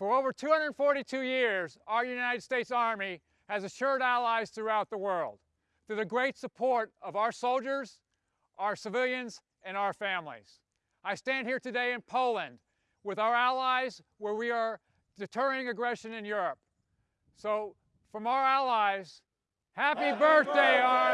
For over 242 years, our United States Army has assured allies throughout the world through the great support of our soldiers, our civilians, and our families. I stand here today in Poland with our allies where we are deterring aggression in Europe. So from our allies, happy, happy birthday, birthday, Army!